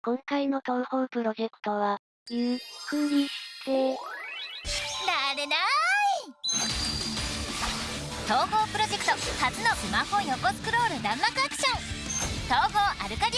今回の東方プロジェクトは、ゆっくりして、なれない。東方プロジェクト初のスマホ横スクロール弾幕アクション。東方アルカディ